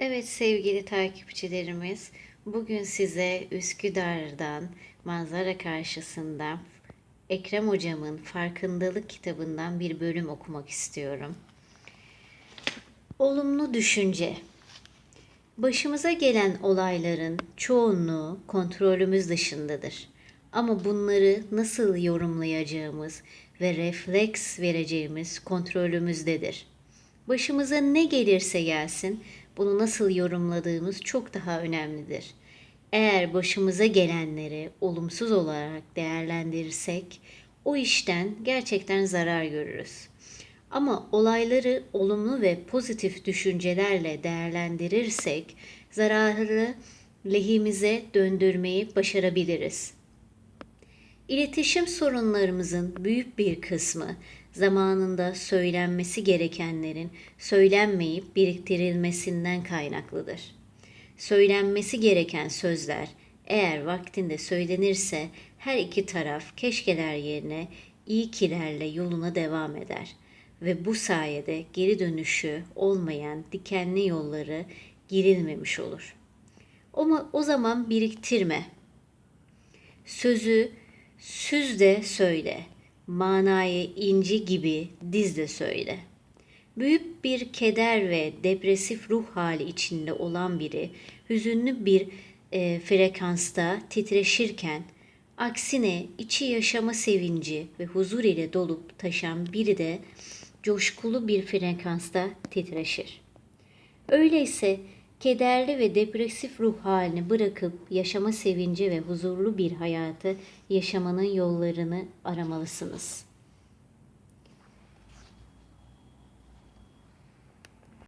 Evet sevgili takipçilerimiz, bugün size Üsküdar'dan manzara karşısında Ekrem Hocam'ın Farkındalık kitabından bir bölüm okumak istiyorum. Olumlu düşünce. Başımıza gelen olayların çoğunluğu kontrolümüz dışındadır. Ama bunları nasıl yorumlayacağımız ve refleks vereceğimiz kontrolümüzdedir. Başımıza ne gelirse gelsin, bunu nasıl yorumladığımız çok daha önemlidir. Eğer başımıza gelenleri olumsuz olarak değerlendirirsek, o işten gerçekten zarar görürüz. Ama olayları olumlu ve pozitif düşüncelerle değerlendirirsek, zararı lehimize döndürmeyi başarabiliriz. İletişim sorunlarımızın büyük bir kısmı zamanında söylenmesi gerekenlerin söylenmeyip biriktirilmesinden kaynaklıdır. Söylenmesi gereken sözler eğer vaktinde söylenirse her iki taraf keşkeler yerine iyi kilerle yoluna devam eder ve bu sayede geri dönüşü olmayan dikenli yolları girilmemiş olur. Ama o zaman biriktirme. Sözü süz de söyle, manayı inci gibi diz de söyle. Büyük bir keder ve depresif ruh hali içinde olan biri hüzünlü bir e, frekansta titreşirken aksine içi yaşama sevinci ve huzur ile dolup taşan biri de coşkulu bir frekansta titreşir. Öyleyse kederli ve depresif ruh halini bırakıp yaşama sevinci ve huzurlu bir hayatı yaşamanın yollarını aramalısınız.''